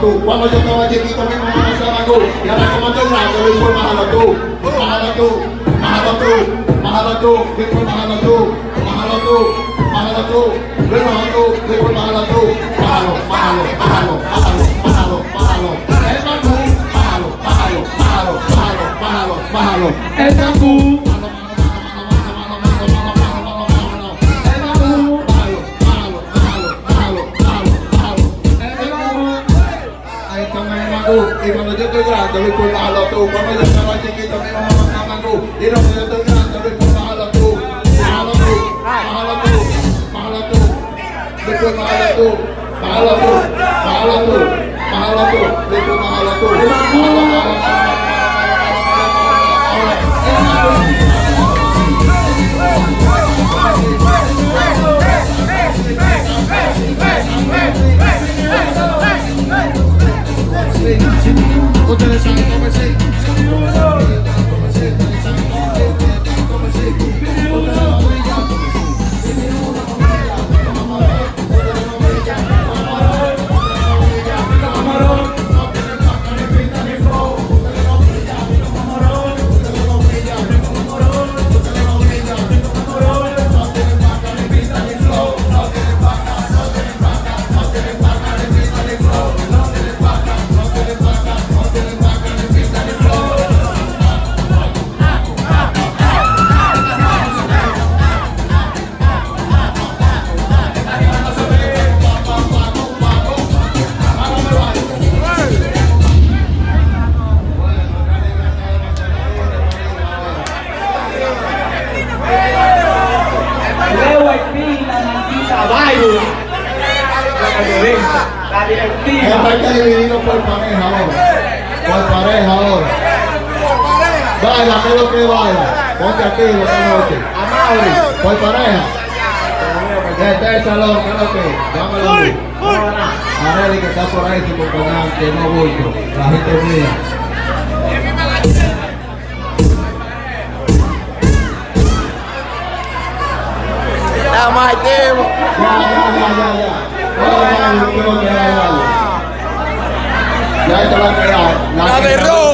tú. Cuando yo estaba chiquito, mi mamá me hacía mango. Y ahora como estoy grande, lo hizo bájalo tú. Bájalo tú, bájalo tú, bájalo tú, dijo bájalo tú, bájalo tú, bájalo tú, Luis, bájalo tú, dijo bájalo tú. Bájalo, bájalo, bájalo, bájalo, bájalo, bájalo. El mango, bájalo, bájalo, bájalo, bájalo, bájalo, bájalo. El mangú. Y cuando yo estoy grande, voy por bajarlo tú. Cuando yo estaba chiquito, mi mamá me daba mangú. Y cuando yo estoy grande, voy por bajarlo tú. Bájalo tú, bájalo tú, bájalo tú. Voy por bajarlo tú, bájalo tú, bájalo tú, bájalo tú. Voy por bajarlo tú. Bájalo, bájalo, Ustedes Let's go, convencido. La Esto directiva. hay que dividirlo por pareja ahora. Por pareja ahora. Baila, ¿qué es lo que baila? Ponte aquí, lo que noche. Amable, por pareja. Este es el salón, ¿qué es lo que? Dámelo a. Areli que está por ahí sin acompañar, que no bulto. La gente mía. Estamos activos. la, la,